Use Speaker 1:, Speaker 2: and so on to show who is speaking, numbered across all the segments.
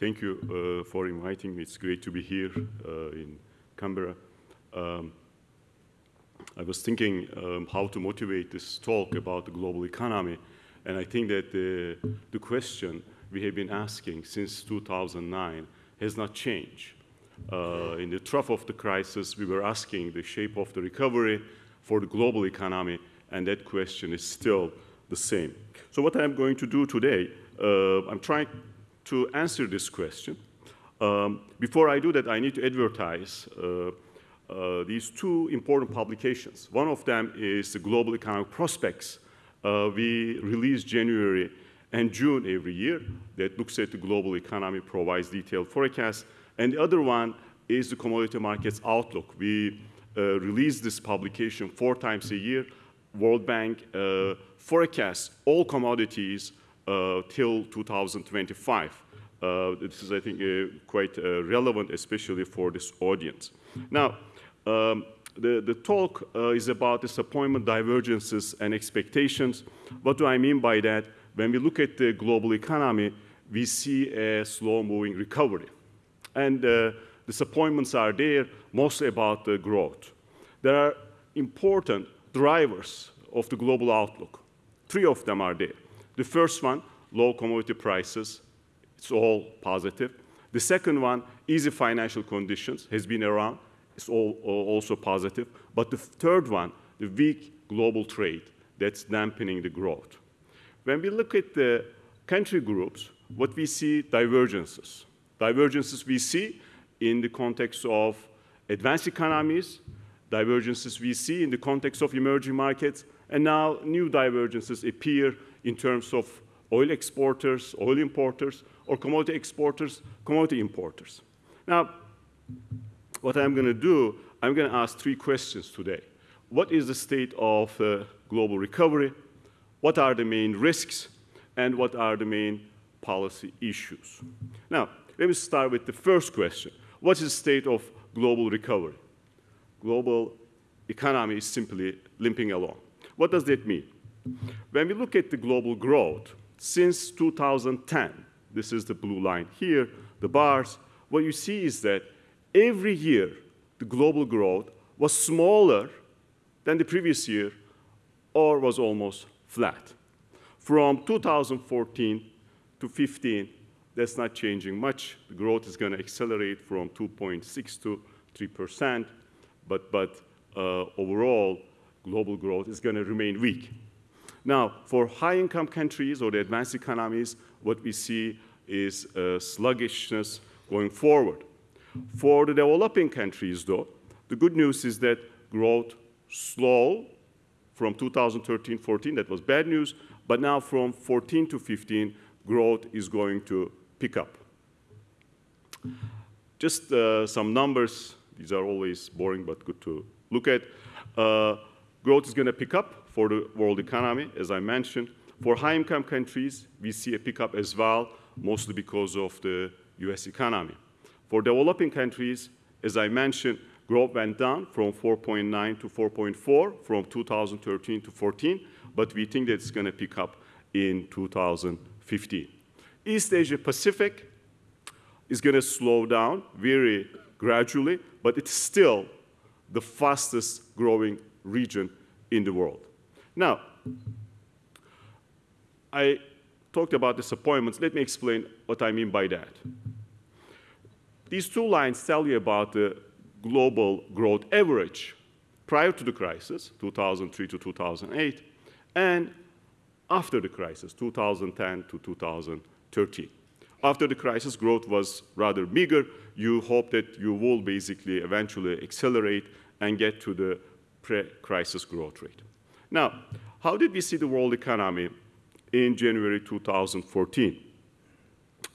Speaker 1: thank you uh, for inviting me. It's great to be here uh, in Canberra. Um, I was thinking um, how to motivate this talk about the global economy, and I think that the, the question we have been asking since 2009 has not changed. Uh, in the trough of the crisis, we were asking the shape of the recovery for the global economy, and that question is still the same. So what I'm going to do today, uh, I'm trying to answer this question. Um, before I do that, I need to advertise uh, uh, these two important publications. One of them is the Global Economic Prospects. Uh, we release January and June every year that looks at the global economy, provides detailed forecasts. And the other one is the Commodity Markets Outlook. We uh, release this publication four times a year. World Bank uh, forecasts all commodities uh, till 2025. Uh, this is, I think, uh, quite uh, relevant, especially for this audience. Now, um, the, the, talk is about disappointment, divergences, and expectations. What do I mean by that? When we look at the global economy, we see a slow-moving recovery. And uh, disappointments are there, mostly about the growth. There are important drivers of the global outlook. Three of them are there. The first one, low commodity prices. It's all positive. The second one, easy financial conditions, has been around. It's all, also positive. But the third one, the weak global trade, that's dampening the growth. When we look at the country groups, what we see divergences. Divergences we see in the context of advanced economies, divergences we see in the context of emerging markets, and now new divergences appear in terms of oil exporters, oil importers, or commodity exporters, commodity importers. Now, what I'm going to do, I'm going to ask three questions today. What is the state of uh, global recovery? What are the main risks? And what are the main policy issues? Now, let me start with the first question. What is the state of global recovery? Global economy is simply limping along. What does that mean? When we look at the global growth, since 2010, this is the blue line here, the bars, what you see is that every year the global growth was smaller than the previous year or was almost flat. From 2014 to 15, that's not changing much. The growth is going to accelerate from 2.6 to 3%, but, but uh, overall, global growth is going to remain weak. Now, for high-income countries or the advanced economies, what we see is sluggishness going forward. For the developing countries, though, the good news is that growth slow from 2013-14, that was bad news, but now from 14 to 15, growth is going to pick up. Just uh, some numbers. These are always boring, but good to look at. Uh, growth is going to pick up for the world economy, as I mentioned. For high-income countries, we see a pickup as well, mostly because of the U.S. economy. For developing countries, as I mentioned, growth went down from 4.9 to 4.4 from 2013 to 14, but we think that it's going to pick up in 2015. East Asia Pacific is going to slow down very gradually, but it's still the fastest growing region in the world. Now, I talked about disappointments. Let me explain what I mean by that. These two lines tell you about the global growth average prior to the crisis, 2003 to 2008, and after the crisis, 2010 to 2013. After the crisis, growth was rather meager. You hope that you will basically eventually accelerate and get to the pre-crisis growth rate. Now, how did we see the world economy in January 2014?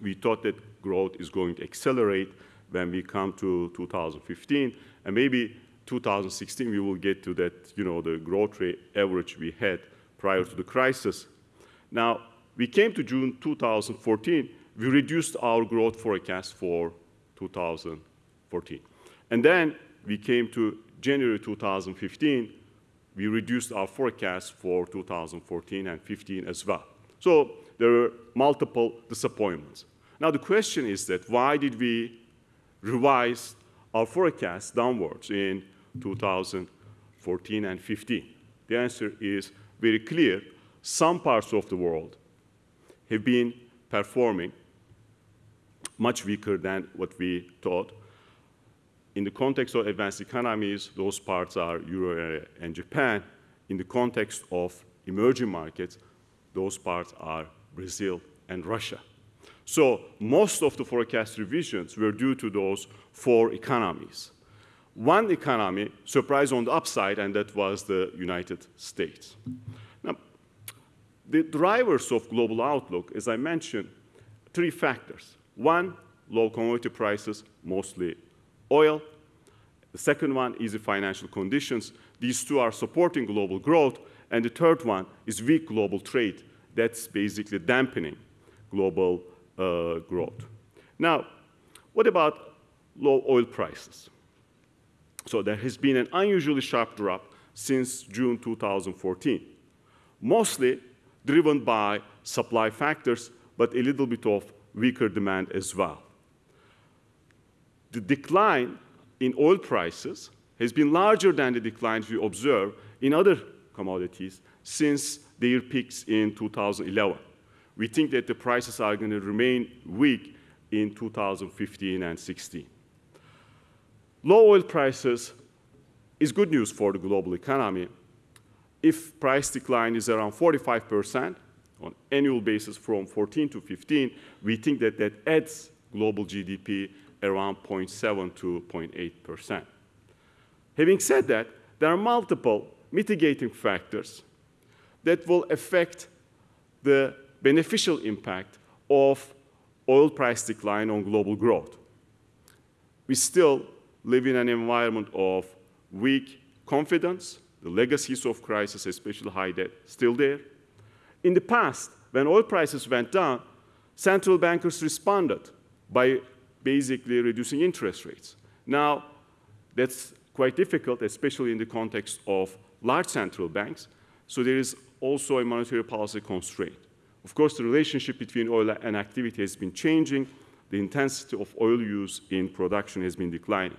Speaker 1: We thought that growth is going to accelerate when we come to 2015, and maybe 2016 we will get to that, you know, the growth rate average we had prior to the crisis. Now, we came to June 2014, we reduced our growth forecast for 2014. And then we came to January 2015, we reduced our forecast for 2014 and 15 as well. So there were multiple disappointments. Now the question is that why did we revise our forecast downwards in 2014 and 15? The answer is very clear. Some parts of the world have been performing much weaker than what we thought. In the context of advanced economies, those parts are Euro area and Japan. In the context of emerging markets, those parts are Brazil and Russia. So most of the forecast revisions were due to those four economies. One economy surprised on the upside, and that was the United States. Now, the drivers of global outlook, as I mentioned, three factors. One, low commodity prices, mostly oil. The second one is the financial conditions. These two are supporting global growth. And the third one is weak global trade. That's basically dampening global uh, growth. Now, what about low oil prices? So there has been an unusually sharp drop since June 2014, mostly driven by supply factors, but a little bit of weaker demand as well. The decline in oil prices has been larger than the declines we observe in other commodities since their peaks in 2011. We think that the prices are going to remain weak in 2015 and 16. Low oil prices is good news for the global economy. If price decline is around 45% on annual basis from 14 to 15, we think that that adds global GDP around 0.7 to 0.8%. Having said that, there are multiple mitigating factors that will affect the beneficial impact of oil price decline on global growth. We still live in an environment of weak confidence, the legacies of crisis, especially high debt, still there. In the past, when oil prices went down, central bankers responded by basically reducing interest rates. Now, that's quite difficult, especially in the context of large central banks. So there is also a monetary policy constraint. Of course, the relationship between oil and activity has been changing. The intensity of oil use in production has been declining.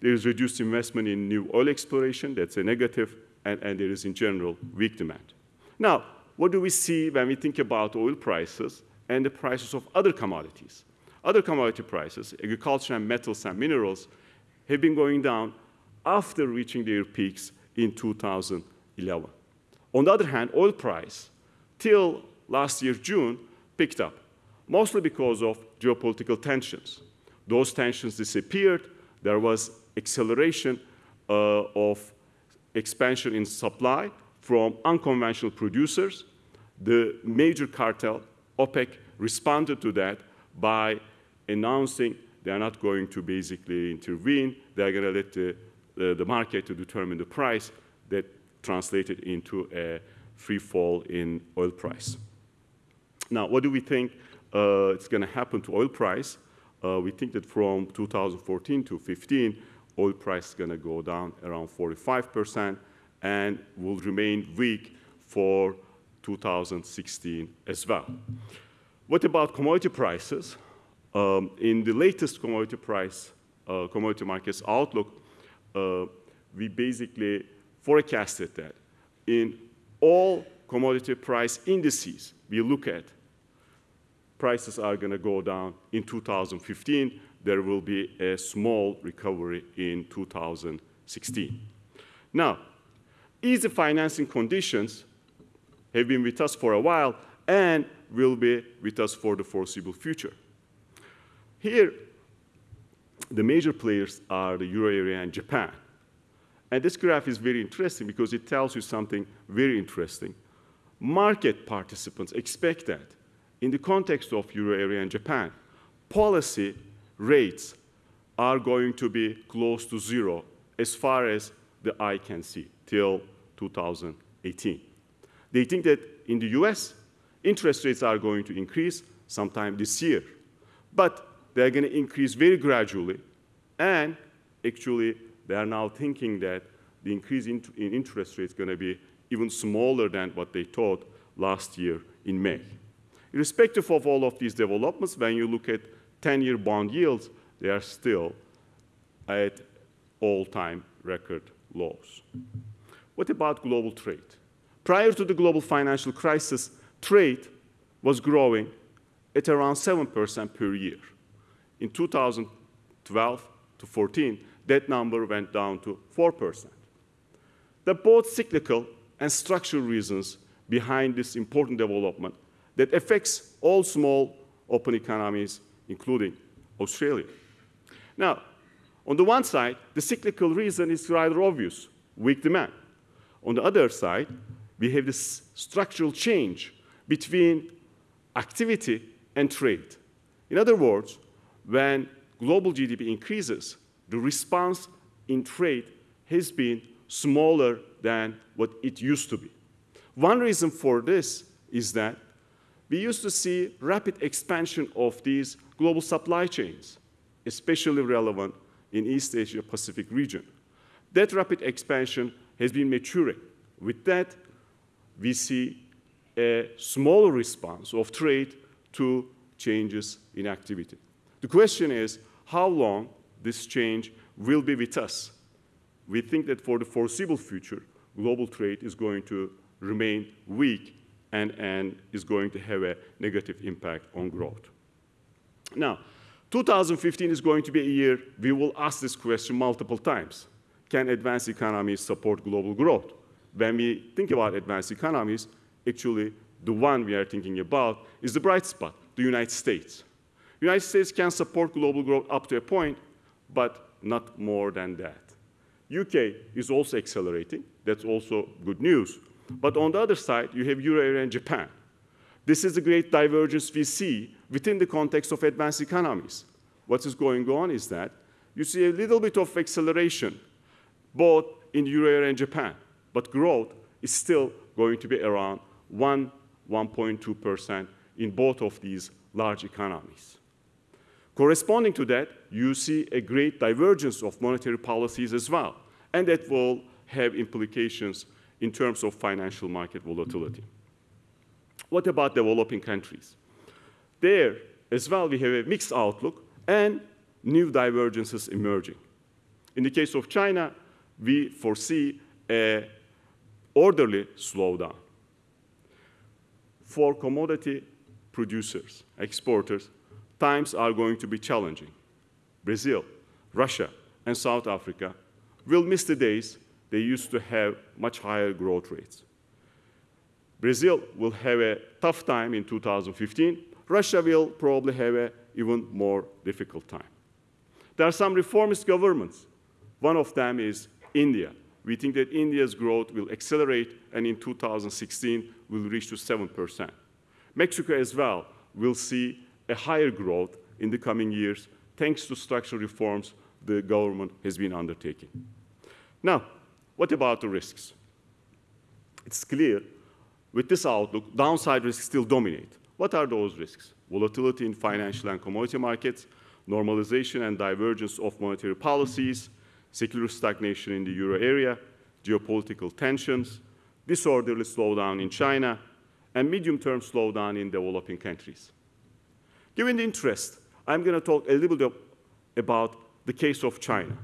Speaker 1: There is reduced investment in new oil exploration. That's a negative. And, and there is, in general, weak demand. Now, what do we see when we think about oil prices and the prices of other commodities? Other commodity prices, agriculture and metals and minerals, have been going down after reaching their peaks in 2011. On the other hand, oil price, till last year, June, picked up, mostly because of geopolitical tensions. Those tensions disappeared. There was acceleration uh, of expansion in supply from unconventional producers. The major cartel, OPEC, responded to that by announcing they are not going to basically intervene. They are going to let the, the, the market to determine the price that translated into a free fall in oil price. Now, what do we think uh, is going to happen to oil price? Uh, we think that from 2014 to 15, oil price is going to go down around 45% and will remain weak for 2016 as well. What about commodity prices? Um, in the latest commodity price, uh, commodity markets outlook, uh, we basically forecasted that in all commodity price indices we look at, prices are going to go down in 2015. There will be a small recovery in 2016. Now, easy financing conditions have been with us for a while and will be with us for the foreseeable future. Here, the major players are the euro area and Japan. And this graph is very interesting because it tells you something very interesting. Market participants expect that in the context of euro area and Japan, policy rates are going to be close to zero as far as the eye can see till 2018. They think that in the US, interest rates are going to increase sometime this year. But they're going to increase very gradually. And actually, they are now thinking that the increase in, in interest rates is going to be even smaller than what they thought last year in May. irrespective of all of these developments, when you look at 10-year bond yields, they are still at all-time record lows. What about global trade? Prior to the global financial crisis, trade was growing at around 7% per year. In 2012 to 14, that number went down to 4%. There are both cyclical and structural reasons behind this important development that affects all small open economies, including Australia. Now, on the one side, the cyclical reason is rather obvious, weak demand. On the other side, we have this structural change between activity and trade. In other words, when global GDP increases, the response in trade has been smaller than what it used to be. One reason for this is that we used to see rapid expansion of these global supply chains, especially relevant in East Asia Pacific region. That rapid expansion has been maturing. With that, we see a smaller response of trade to changes in activity. The question is how long this change will be with us. We think that for the foreseeable future, global trade is going to remain weak and, and is going to have a negative impact on growth. Now, 2015 is going to be a year we will ask this question multiple times. Can advanced economies support global growth? When we think about advanced economies, actually the one we are thinking about is the bright spot, the United States. The United States can support global growth up to a point, but not more than that. UK is also accelerating. That's also good news. But on the other side, you have Euro area and Japan. This is a great divergence we see within the context of advanced economies. What is going on is that you see a little bit of acceleration both in Euro area and Japan, but growth is still going to be around 1, 1.2% in both of these large economies. Corresponding to that, you see a great divergence of monetary policies as well, and that will have implications in terms of financial market volatility. What about developing countries? There, as well, we have a mixed outlook and new divergences emerging. In the case of China, we foresee a orderly slowdown. For commodity producers, exporters, times are going to be challenging. Brazil, Russia, and South Africa will miss the days they used to have much higher growth rates. Brazil will have a tough time in 2015. Russia will probably have an even more difficult time. There are some reformist governments. One of them is India. We think that India's growth will accelerate and in 2016 will reach to 7%. Mexico as well will see a higher growth in the coming years thanks to structural reforms the government has been undertaking. Now, what about the risks? It's clear with this outlook, downside risks still dominate. What are those risks? Volatility in financial and commodity markets, normalization and divergence of monetary policies, secular stagnation in the euro area, geopolitical tensions, disorderly slowdown in China, and medium-term slowdown in developing countries. Given the interest, I'm going to talk a little bit about the case of China.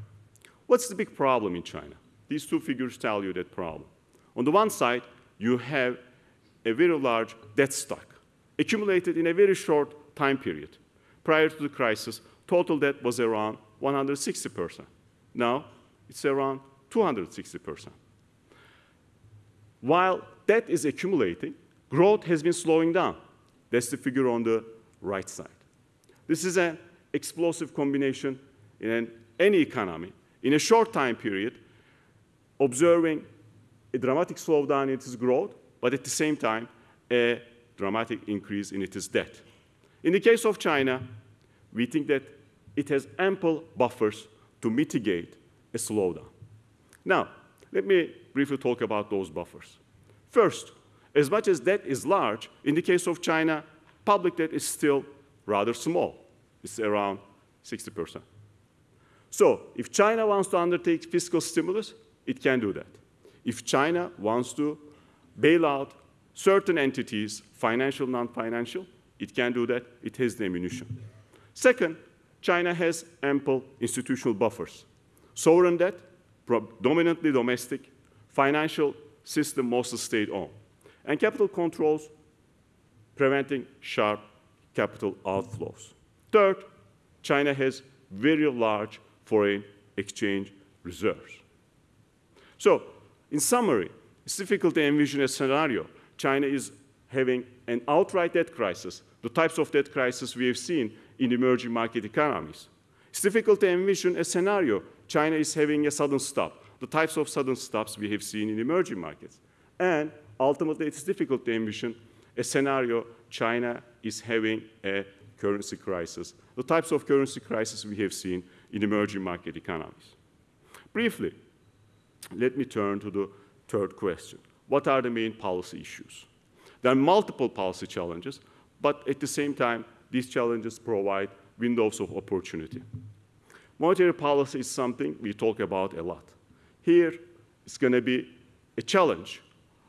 Speaker 1: What's the big problem in China? These two figures tell you that problem. On the one side, you have a very large debt stock accumulated in a very short time period. Prior to the crisis, total debt was around 160%. Now, it's around 260%. While debt is accumulating, growth has been slowing down. That's the figure on the right side. This is an explosive combination in an, any economy. In a short time period, observing a dramatic slowdown in its growth, but at the same time, a dramatic increase in its debt. In the case of China, we think that it has ample buffers to mitigate a slowdown. Now, let me briefly talk about those buffers. First, as much as debt is large, in the case of China, public debt is still rather small. It's around 60%. So if China wants to undertake fiscal stimulus, it can do that. If China wants to bail out certain entities, financial, non-financial, It can do that. It has the ammunition. Second, China has ample institutional buffers. Sovereign debt, dominantly domestic, financial system mostly state-owned, and capital controls preventing sharp capital outflows. Third, China has very large foreign exchange reserves. So, in summary, it's difficult to envision a scenario. China is having an outright debt crisis, the types of debt crisis we have seen in emerging market economies. It's difficult to envision a scenario China is having a sudden stop, the types of sudden stops we have seen in emerging markets. And ultimately, it's difficult to envision a scenario China is having a currency crisis, the types of currency crisis we have seen in emerging market economies. Briefly, let me turn to the third question. What are the main policy issues? There are multiple policy challenges, but at the same time, these challenges provide windows of opportunity. Monetary policy is something we talk about a lot. Here, it's going to be a challenge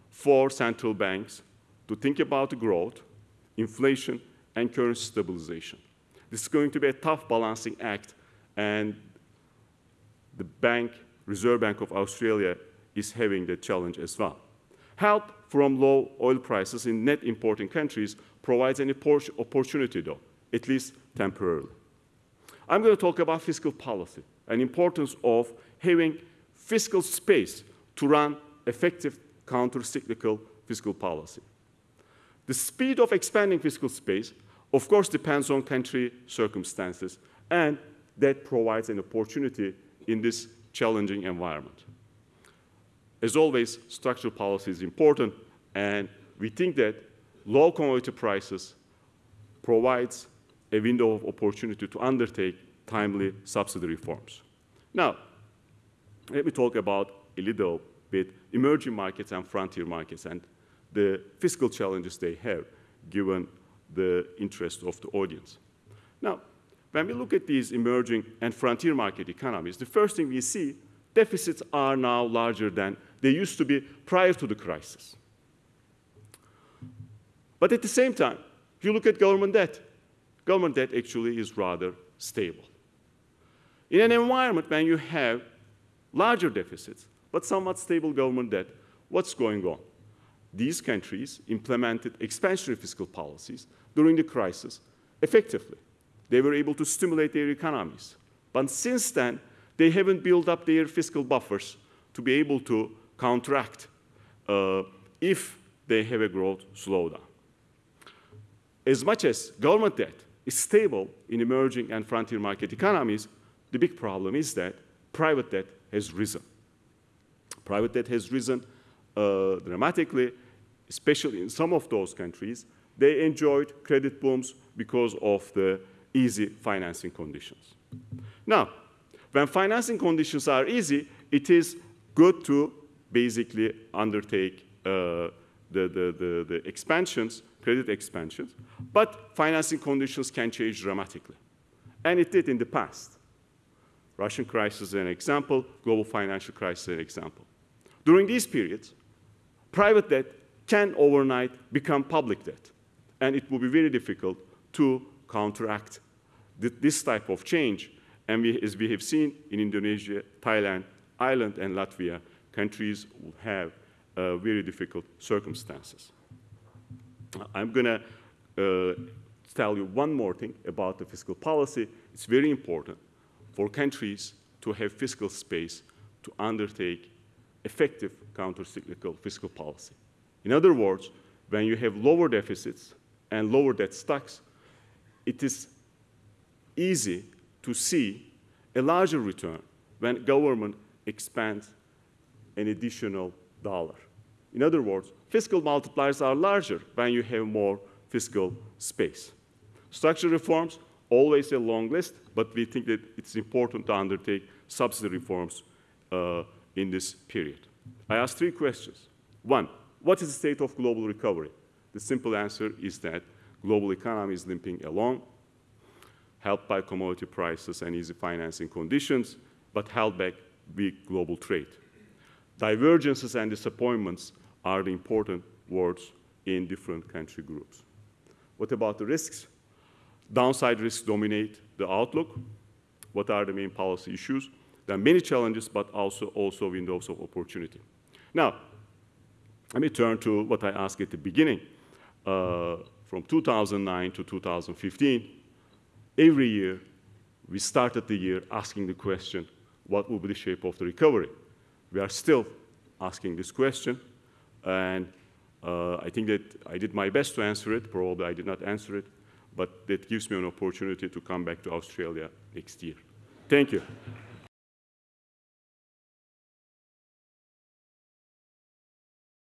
Speaker 1: for central banks to think about growth, inflation, and currency stabilization. This is going to be a tough balancing act, and the bank, Reserve Bank of Australia, is having that challenge as well. Help from low oil prices in net importing countries provides an opportunity, though, at least temporarily. I'm going to talk about fiscal policy and importance of having fiscal space to run effective counter-cyclical fiscal policy. The speed of expanding fiscal space, of course, depends on country circumstances, and that provides an opportunity in this challenging environment. As always, structural policy is important, and we think that low commodity prices provides a window of opportunity to undertake timely subsidy reforms. Now, let me talk about a little bit emerging markets and frontier markets and the fiscal challenges they have given the interest of the audience. Now, when we look at these emerging and frontier market economies, the first thing we see, deficits are now larger than they used to be prior to the crisis. But at the same time, if you look at government debt, government debt actually is rather stable. In an environment when you have larger deficits, but somewhat stable government debt, what's going on? These countries implemented expansionary fiscal policies during the crisis effectively. They were able to stimulate their economies. But since then, they haven't built up their fiscal buffers to be able to counteract uh, if they have a growth slowdown as much as government debt is stable in emerging and frontier market economies, the big problem is that private debt has risen. Private debt has risen uh, dramatically, especially in some of those countries. They enjoyed credit booms because of the easy financing conditions. Now, when financing conditions are easy, it is good to basically undertake uh, the, the, the, the expansions credit expansions, but financing conditions can change dramatically. And it did in the past. Russian crisis is an example, global financial crisis is an example. During these periods, private debt can overnight become public debt, and it will be very difficult to counteract this type of change. And we, as we have seen in Indonesia, Thailand, Ireland, and Latvia, countries will have uh, very difficult circumstances. I'm going to uh, tell you one more thing about the fiscal policy. It's very important for countries to have fiscal space to undertake effective countercyclical fiscal policy. In other words, when you have lower deficits and lower debt stocks, it is easy to see a larger return when government expands an additional dollar. In other words, fiscal multipliers are larger when you have more fiscal space. Structural reforms, always a long list, but we think that it's important to undertake subsidy reforms uh, in this period. I asked three questions. One, what is the state of global recovery? The simple answer is that global economy is limping along, helped by commodity prices and easy financing conditions, but held back weak global trade. Divergences and disappointments are the important words in different country groups. What about the risks? Downside risks dominate the outlook. What are the main policy issues? There are many challenges, but also, also windows of opportunity. Now, let me turn to what I asked at the beginning. Uh, from 2009 to 2015, every year we started the year asking the question, what will be the shape of the recovery? We are still asking this question, and uh, I think that I did my best to answer it. Probably I did not answer it, but that gives me an opportunity to come back to Australia next year. Thank you.